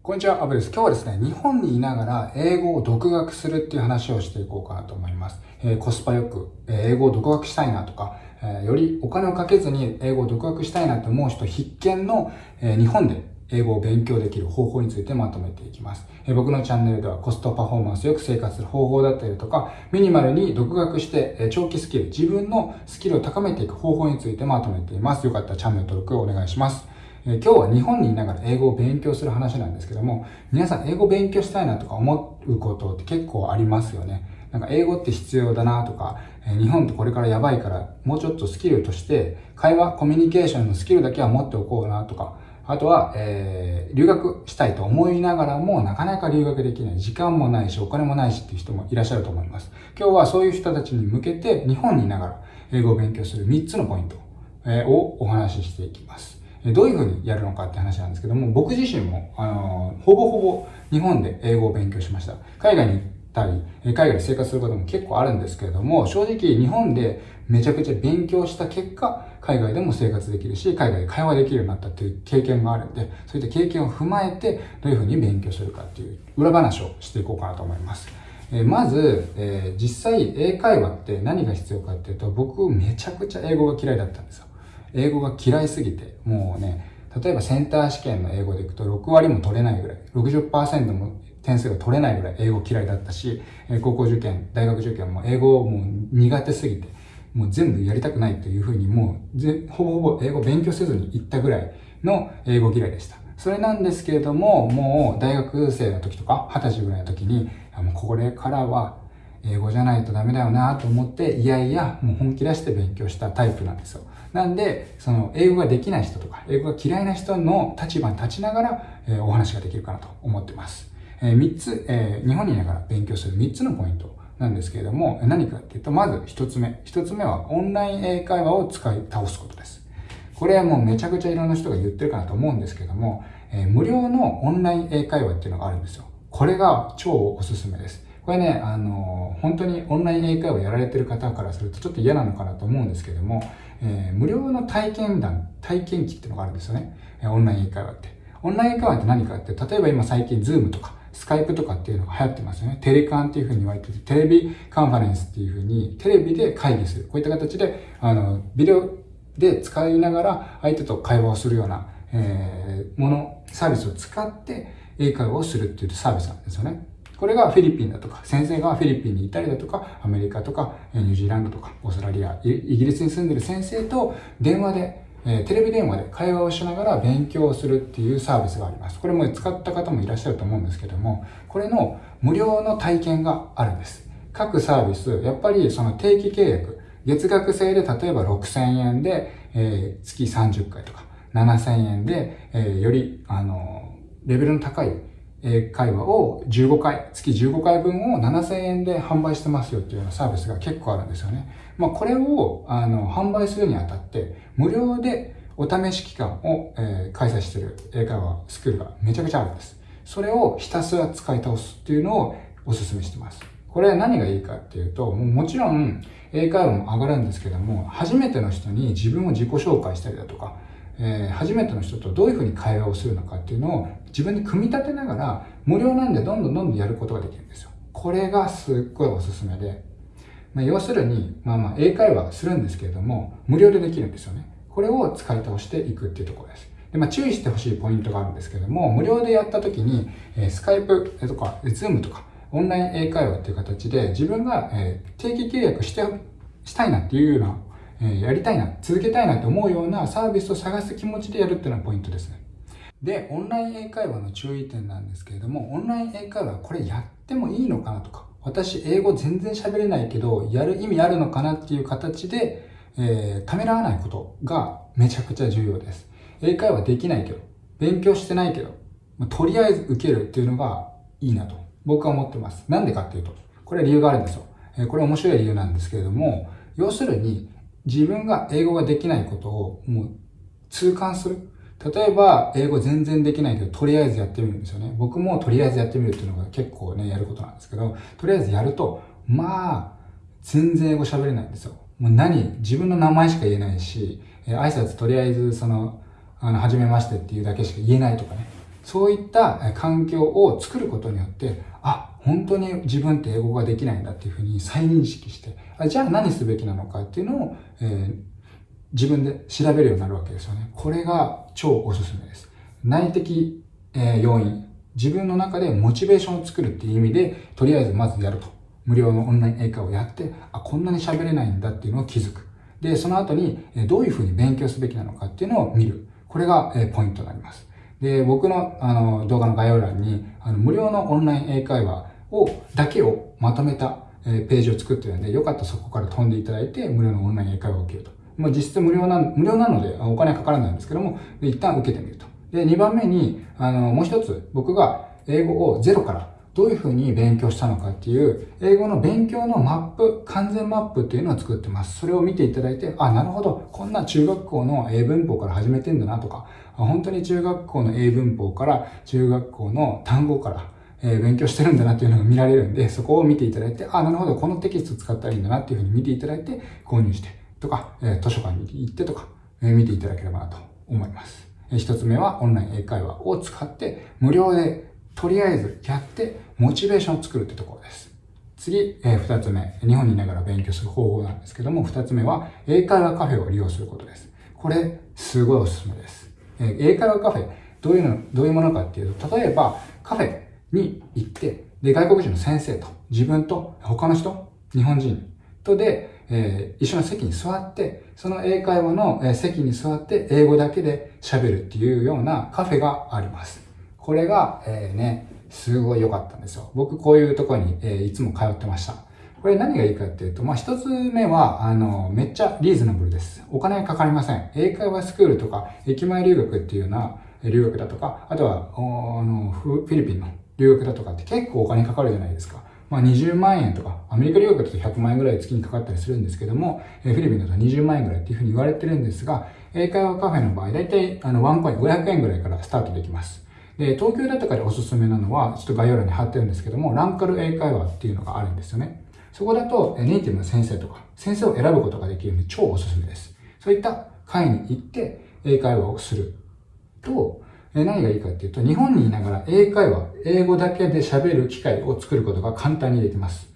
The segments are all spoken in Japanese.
こんにちは、アブです。今日はですね、日本にいながら英語を独学するっていう話をしていこうかなと思います。えー、コスパよく、えー、英語を独学したいなとか、えー、よりお金をかけずに英語を独学したいなと思う人必見の、え日本で英語を勉強できる方法についてまとめていきます。え僕のチャンネルではコストパフォーマンスよく生活する方法だったりとか、ミニマルに独学してえ長期スキル、自分のスキルを高めていく方法についてまとめています。よかったらチャンネル登録をお願いします。え今日は日本にいながら英語を勉強する話なんですけども、皆さん英語勉強したいなとか思うことって結構ありますよね。なんか英語って必要だなとか、え日本ってこれからやばいから、もうちょっとスキルとして、会話、コミュニケーションのスキルだけは持っておこうなとか、あとは、えー、留学したいと思いながらも、なかなか留学できない。時間もないし、お金もないしっていう人もいらっしゃると思います。今日はそういう人たちに向けて、日本にいながら英語を勉強する3つのポイントをお話ししていきます。どういうふうにやるのかって話なんですけども、僕自身も、あの、ほぼほぼ日本で英語を勉強しました。海外に行ったり、海外で生活することも結構あるんですけれども、正直日本でめちゃくちゃ勉強した結果、海外でも生活できるし、海外で会話できるようになったっていう経験があるんで、そういった経験を踏まえて、どういうふうに勉強するかっていう裏話をしていこうかなと思います。えまず、えー、実際英会話って何が必要かっていうと、僕めちゃくちゃ英語が嫌いだったんですよ。英語が嫌いすぎて、もうね、例えばセンター試験の英語でいくと6割も取れないぐらい、60%も点数が取れないぐらい英語嫌いだったし、高校受験、大学受験も英語もう苦手すぎて、もう全部やりたくないというふうにもうぜほぼほぼ英語勉強せずに行ったぐらいの英語嫌いでした。それなんですけれども、もう大学生の時とか、二十歳ぐらいの時に、もうこれからは英語じゃないとダメだよなと思って、いやいや、もう本気出して勉強したタイプなんですよ。なんで、その、英語ができない人とか、英語が嫌いな人の立場に立ちながら、えー、お話ができるかなと思ってます。えー、3つ、えー、日本にいながら勉強する3つのポイントなんですけれども、何かっていうと、まず1つ目。1つ目は、オンライン英会話を使い倒すことです。これはもうめちゃくちゃいろんな人が言ってるかなと思うんですけども、えー、無料のオンライン英会話っていうのがあるんですよ。これが超おすすめです。これね、あの、本当にオンライン英会話やられてる方からするとちょっと嫌なのかなと思うんですけども、えー、無料の体験談、体験記っていうのがあるんですよね。オンライン英会話って。オンライン英会話って何かって、例えば今最近ズームとか、スカイプとかっていうのが流行ってますよね。テレカンっていうふうに言われてて、テレビカンファレンスっていうふうに、テレビで会議する。こういった形で、あの、ビデオで使いながら相手と会話をするような、えー、もの、サービスを使って英会話をするっていうサービスなんですよね。これがフィリピンだとか、先生がフィリピンにいたりだとか、アメリカとか、ニュージーランドとか、オーストラリア、イギリスに住んでる先生と電話で、テレビ電話で会話をしながら勉強をするっていうサービスがあります。これも使った方もいらっしゃると思うんですけども、これの無料の体験があるんです。各サービス、やっぱりその定期契約、月額制で例えば6000円で、えー、月30回とか、7000円で、えー、より、あの、レベルの高い英会話を15回、月15回分を7000円で販売してますよっていうようなサービスが結構あるんですよね。まあこれをあの販売するにあたって無料でお試し期間を、えー、開催してる英会話スクールがめちゃくちゃあるんです。それをひたすら使い倒すっていうのをお勧めしてます。これは何がいいかっていうと、ももちろん英会話も上がるんですけども、初めての人に自分を自己紹介したりだとか、えー、初めての人とどういうふうに会話をするのかっていうのを自分に組み立てながら、無料なんでどんどんどんどんやることができるんですよ。これがすっごいおすすめで、まあ、要するに、まあまあ英会話するんですけれども、無料でできるんですよね。これを使い倒していくっていうところです。で、まあ、注意してほしいポイントがあるんですけども、無料でやった時に、えー、スカイプとか、ズームとか、オンライン英会話っていう形で自分が、えー、定期契約して、したいなっていうようなえやりたいな、続けたいなって思うようなサービスを探す気持ちでやるっていうのがポイントですね。で、オンライン英会話の注意点なんですけれども、オンライン英会話これやってもいいのかなとか、私英語全然喋れないけど、やる意味あるのかなっていう形で、えー、ためらわないことがめちゃくちゃ重要です。英会話できないけど、勉強してないけど、まあ、とりあえず受けるっていうのがいいなと僕は思ってます。なんでかっていうと、これは理由があるんですよ。えー、これ面白い理由なんですけれども、要するに自分が英語ができないことをもう痛感する。例えば、英語全然できないけど、とりあえずやってみるんですよね。僕もとりあえずやってみるっていうのが結構ね、やることなんですけど、とりあえずやると、まあ、全然英語喋れないんですよ。もう何自分の名前しか言えないし、え挨拶とりあえずその、あの、はじめましてっていうだけしか言えないとかね。そういった環境を作ることによって、あ、本当に自分って英語ができないんだっていうふうに再認識して、あじゃあ何すべきなのかっていうのを、えー、自分で調べるようになるわけですよね。これが超おすすめです。内的、えー、要因、自分の中でモチベーションを作るっていう意味で、とりあえずまずやると。無料のオンライン英会話をやって、あ、こんなに喋れないんだっていうのを気づく。で、その後に、どういうふうに勉強すべきなのかっていうのを見る。これが、えポイントになります。で、僕のあの動画の概要欄に、あの無料のオンライン英会話を、だけをまとめた、ページを作ってるんで、よかったらそこから飛んでいただいて、無料のオンライン英会話を受けると。まあ、実質無料な、無料なので、お金はかからないんですけども、一旦受けてみると。で、2番目に、あの、もう一つ、僕が英語をゼロからどういうふうに勉強したのかっていう、英語の勉強のマップ、完全マップっていうのを作ってます。それを見ていただいて、あ、なるほど、こんな中学校の英文法から始めてんだなとか、本当に中学校の英文法から中学校の単語から、えー、勉強してるんだなっていうのが見られるんで、そこを見ていただいて、あ、なるほど、このテキスト使ったらいいんだなっていうふうに見ていただいて、購入してとか、えー、図書館に行ってとか、えー、見ていただければなと思います。え一つ目はオンライン英会話を使って無料でとりあえずやってモチベーションを作るってところです。次、えー、二つ目。日本にいながら勉強する方法なんですけども、二つ目は英会話カフェを利用することです。これ、すごいおすすめです。えー、英会話カフェ、どういうの、どういうものかっていうと、例えばカフェに行って、で、外国人の先生と自分と他の人、日本人とで、えー、一緒の席に座って、その英会話の、席に座って英語だけで喋るっていうようなカフェがあります。これが、えー、ね、すごい良かったんですよ。僕こういうところに、えー、いつも通ってました。これ何がいいかっていうと、まあ、一つ目は、あの、めっちゃリーズナブルです。お金かかりません。英会話スクールとか、駅前留学っていうような留学だとか、あとは、あの、フィリピンの留学だとかって結構お金かかるじゃないですか。まあ、20万円とか、アメリカ留学だと100万円ぐらい月にかかったりするんですけども、フィリピンだと20万円ぐらいっていうふうに言われてるんですが、英会話カフェの場合、だいたいあのワンコイン500円ぐらいからスタートできます。で、東京だとかでおすすめなのは、ちょっと概要欄に貼ってるんですけども、ランカル英会話っていうのがあるんですよね。そこだと、ネイティブの先生とか、先生を選ぶことができるので超おすすめです。そういった会に行って、英会話をすると、何がいいかっていうと、日本にいながら英会話、英語だけで喋る機会を作ることが簡単にできます。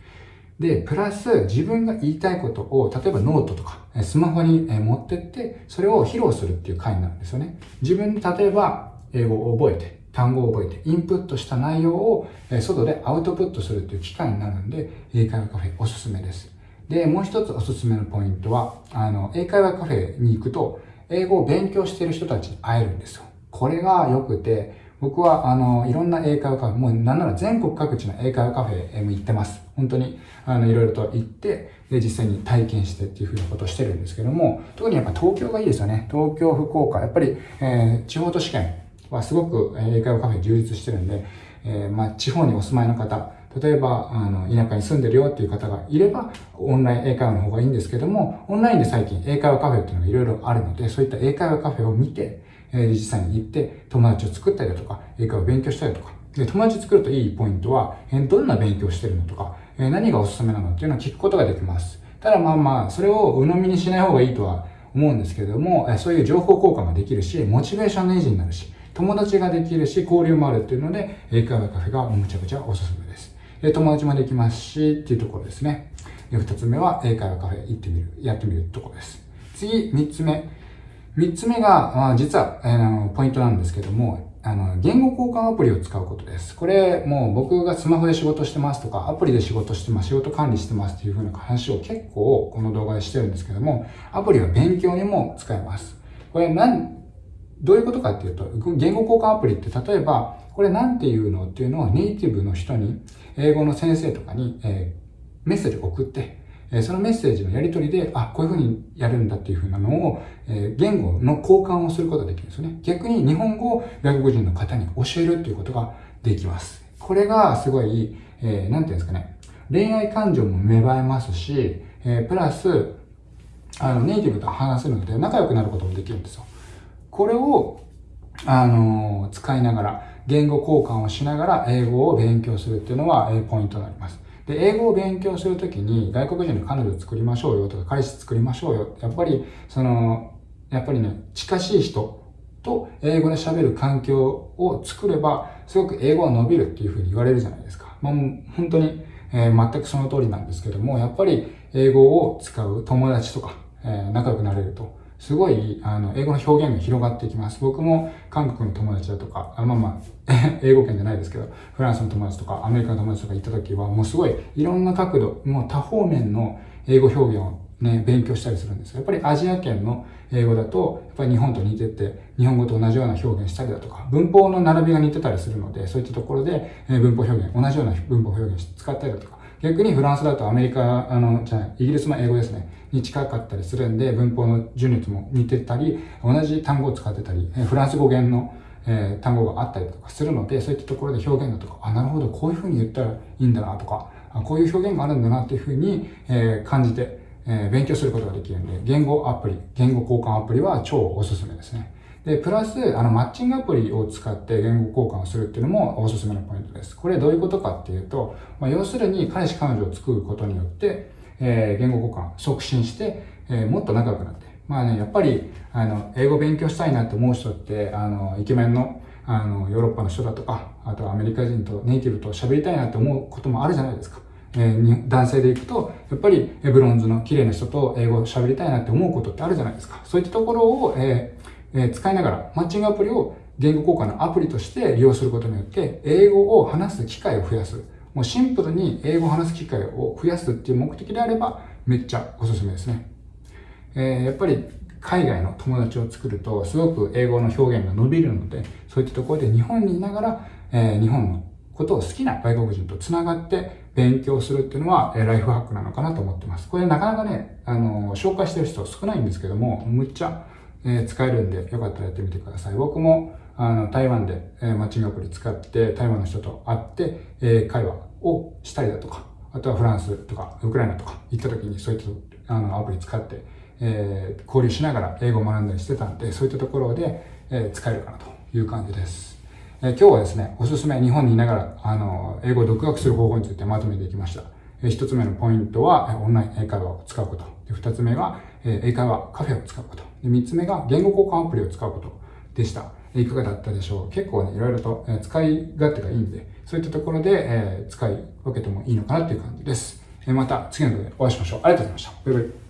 で、プラス自分が言いたいことを、例えばノートとか、スマホに持ってって、それを披露するっていう回なるんですよね。自分で例えば、英語を覚えて、単語を覚えて、インプットした内容を外でアウトプットするっていう機会になるんで、英会話カフェおすすめです。で、もう一つおすすめのポイントは、あの、英会話カフェに行くと、英語を勉強している人たちに会えるんですよ。これが良くて、僕は、あの、いろんな英会話カフェ、もうなんなら全国各地の英会話カフェも行ってます。本当に、あの、いろいろと行って、で、実際に体験してっていうふうなことをしてるんですけども、特にやっぱ東京がいいですよね。東京、福岡、やっぱり、えー、地方都市圏はすごく英会話カフェ充実してるんで、えー、まあ、地方にお住まいの方、例えば、あの、田舎に住んでるよっていう方がいれば、オンライン英会話の方がいいんですけども、オンラインで最近英会話カフェっていうのがいろいろあるので、そういった英会話カフェを見て、え実際に行って友達を作ったりだとか、英会話を勉強したりとか、で、友達作るといいポイントは、えどんな勉強してるのとか、え何がおすすめなのっていうのを聞くことができます。ただまあまあ、それを鵜呑みにしない方がいいとは思うんですけれども、えそういう情報交換ができるし、モチベーションの維持になるし、友達ができるし、交流もあるっていうので、英会話カフェがむちゃくちゃおすすめです。え友達もできますし、っていうところですね。で二つ目は、英会話カフェ行ってみる、やってみるところです。次、三つ目。三つ目が、あ、実は、あの、ポイントなんですけども、あの、言語交換アプリを使うことです。これ、もう僕がスマホで仕事してますとか、アプリで仕事してます、仕事管理してますっていう風な話を結構この動画でしてるんですけども、アプリは勉強にも使えます。これ何、どういうことかっていうと、言語交換アプリって例えば、これなんていうのっていうのをネイティブの人に、英語の先生とかに、えー、メッセージ送って、えそのメッセージのやり取りで、あ、こういうふうにやるんだっていうふうなのを、え言語の交換をすることができるんですよね。逆に日本語を外国人の方に教えるっていうことができます。これがすごい、えー、なんていうんですかね。恋愛感情も芽生えますし、え、プラス、あの、ネイティブと話せるので仲良くなることもできるんですよ。これを、あのー、使いながら、言語交換をしながら英語を勉強するっていうのは、えー、ポイントになります。で、英語を勉強するときに外国人の彼女作りましょうよとか彼氏作りましょうよ。やっぱり、その、やっぱりね、近しい人と英語で喋る環境を作れば、すごく英語は伸びるっていうふうに言われるじゃないですか。まあ、本当に、えー、全くその通りなんですけども、やっぱり英語を使う友達とか、えー、仲良くなれると、すごい、あの、英語の表現が広がっていきます。僕も韓国の友達だとか、あまあまあ、英語圏じゃないですけど、フランスの友達とか、アメリカの友達とか行った時は、もうすごい、いろんな角度、もう多方面の英語表現をね、勉強したりするんですやっぱりアジア圏の英語だと、やっぱり日本と似てて、日本語と同じような表現したりだとか、文法の並びが似てたりするので、そういったところで、え文法表現、同じような文法表現使ったりだとか、逆にフランスだとアメリカ、あの、じゃイギリスの英語ですね、に近かったりするんで、文法の順列も似てたり、同じ単語を使ってたり、フランス語源のえー、単語があったりとかするので、そういったところで表現だとか、あ、なるほど、こういうふうに言ったらいいんだなとか、あこういう表現があるんだなっていうふうに、えー、感じて、えー、勉強することができるんで、言語アプリ、言語交換アプリは超おすすめですね。で、プラス、あの、マッチングアプリを使って言語交換をするっていうのもおすすめのポイントです。これどういうことかっていうと、まあ、要するに彼氏彼女を作ることによって、えー、言語交換促進して、えー、もっと仲良くなって。まあね、やっぱり、あの、英語勉強したいなって思う人って、あの、イケメンの、あの、ヨーロッパの人だとか、あとはアメリカ人とネイティブと喋りたいなって思うこともあるじゃないですか。えー、男性で行くと、やっぱりブロンズの綺麗な人と英語喋りたいなって思うことってあるじゃないですか。そういったところを、えーえ、使いながら、マッチングアプリを言語交換のアプリとして利用することによって、英語を話す機会を増やす。もうシンプルに英語を話す機会を増やすっていう目的であれば、めっちゃおすすめですね。えー、やっぱり海外の友達を作ると、すごく英語の表現が伸びるので、そういったところで日本にいながら、えー、日本のことを好きな外国人と繋がって勉強するっていうのは、えライフハックなのかなと思ってます。これなかなかね、あの、紹介してる人少ないんですけども、むっちゃ、え使えるんで、よかったらやってみてください。僕も、あの、台湾で、えマッチングアプリ使って、台湾の人と会って、え会話をしたりだとか、あとはフランスとか、ウクライナとか行った時にそういったあのアプリ使って、えー、交流しながら英語を学んだりしてたんで、そういったところで、え、使えるかなという感じです。え、今日はですね、おすすめ日本にいながら、あの、英語を独学する方法についてまとめていきました。えー、一つ目のポイントは、オンライン英会話を使うこと。で二つ目が、えー、英会話カフェを使うこと。で三つ目が、言語交換アプリを使うことでした。いかがだったでしょう？結構ね、いろいろと、え使い勝手がいいんで、そういったところで、え使い分けてもいいのかなっていう感じです。えまた次の動画でお会いしましょう。ありがとうございました。バイバイ。